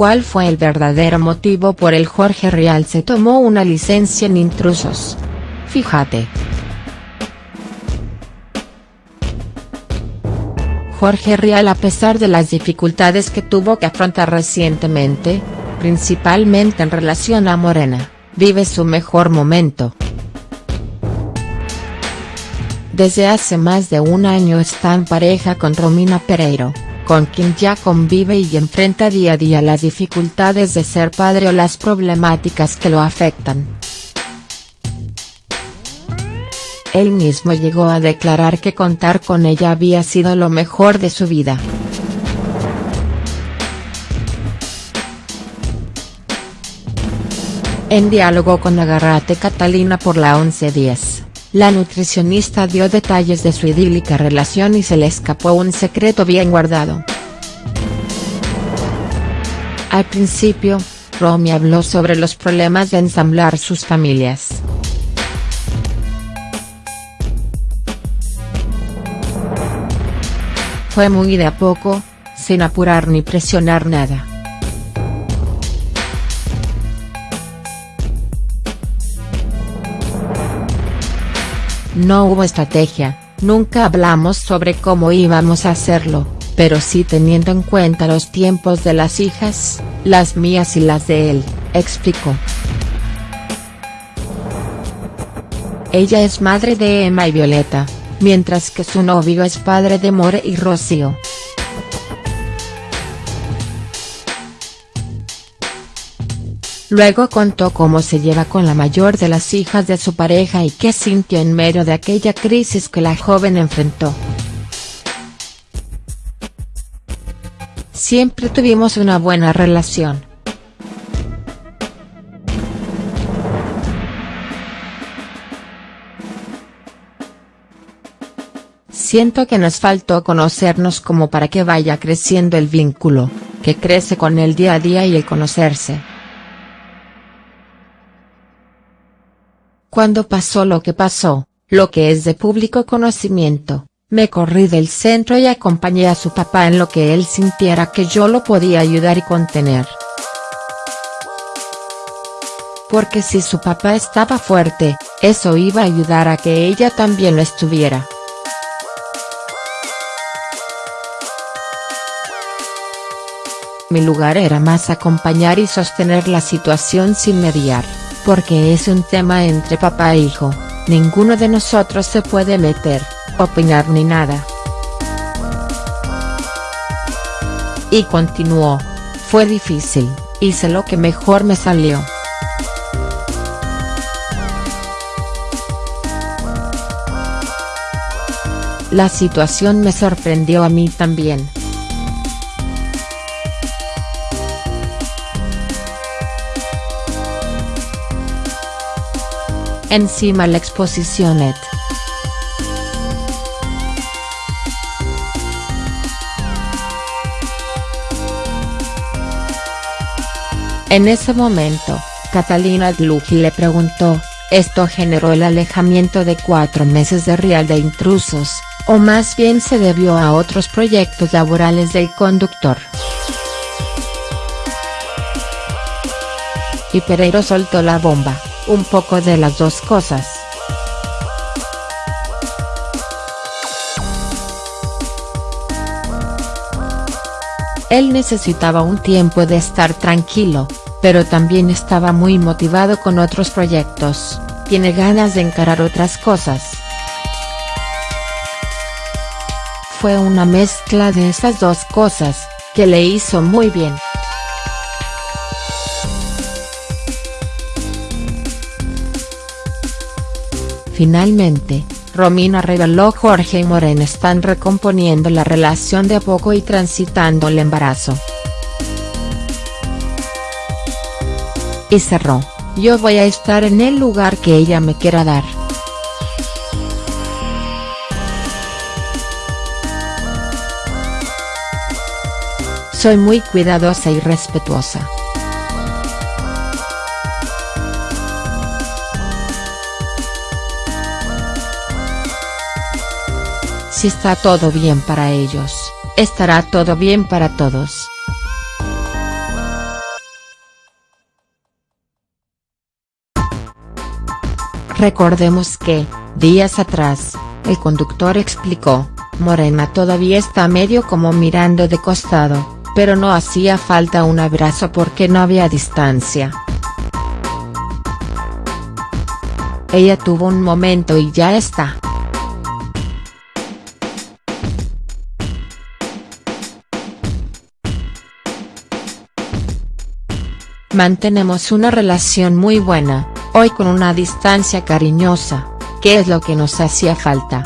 ¿Cuál fue el verdadero motivo por el Jorge Rial se tomó una licencia en intrusos? Fíjate. Jorge Rial a pesar de las dificultades que tuvo que afrontar recientemente, principalmente en relación a Morena, vive su mejor momento. Desde hace más de un año está en pareja con Romina Pereiro, con quien ya convive y enfrenta día a día las dificultades de ser padre o las problemáticas que lo afectan. Él mismo llegó a declarar que contar con ella había sido lo mejor de su vida. En diálogo con Agarrate Catalina por la 1110, la nutricionista dio detalles de su idílica relación y se le escapó un secreto bien guardado. Al principio, Romy habló sobre los problemas de ensamblar sus familias. Fue muy de a poco, sin apurar ni presionar nada. No hubo estrategia, nunca hablamos sobre cómo íbamos a hacerlo, pero sí teniendo en cuenta los tiempos de las hijas, las mías y las de él, explicó. Ella es madre de Emma y Violeta, mientras que su novio es padre de More y Rocío. Luego contó cómo se lleva con la mayor de las hijas de su pareja y qué sintió en medio de aquella crisis que la joven enfrentó. Siempre tuvimos una buena relación. Siento que nos faltó conocernos como para que vaya creciendo el vínculo, que crece con el día a día y el conocerse. Cuando pasó lo que pasó, lo que es de público conocimiento, me corrí del centro y acompañé a su papá en lo que él sintiera que yo lo podía ayudar y contener. Porque si su papá estaba fuerte, eso iba a ayudar a que ella también lo estuviera. Mi lugar era más acompañar y sostener la situación sin mediar, porque es un tema entre papá e hijo, ninguno de nosotros se puede meter, opinar ni nada. Y continuó, fue difícil, hice lo que mejor me salió. La situación me sorprendió a mí también. Encima la exposición. En ese momento, Catalina Dluji le preguntó, ¿esto generó el alejamiento de cuatro meses de Real de Intrusos, o más bien se debió a otros proyectos laborales del conductor? Y Pereiro soltó la bomba un poco de las dos cosas. Él necesitaba un tiempo de estar tranquilo, pero también estaba muy motivado con otros proyectos, tiene ganas de encarar otras cosas. Fue una mezcla de esas dos cosas, que le hizo muy bien. Finalmente, Romina reveló Jorge y Morena están recomponiendo la relación de a poco y transitando el embarazo. Y cerró, yo voy a estar en el lugar que ella me quiera dar. Soy muy cuidadosa y respetuosa. Si está todo bien para ellos, estará todo bien para todos. Recordemos que, días atrás, el conductor explicó, Morena todavía está medio como mirando de costado, pero no hacía falta un abrazo porque no había distancia. Ella tuvo un momento y ya está. Mantenemos una relación muy buena, hoy con una distancia cariñosa, que es lo que nos hacía falta.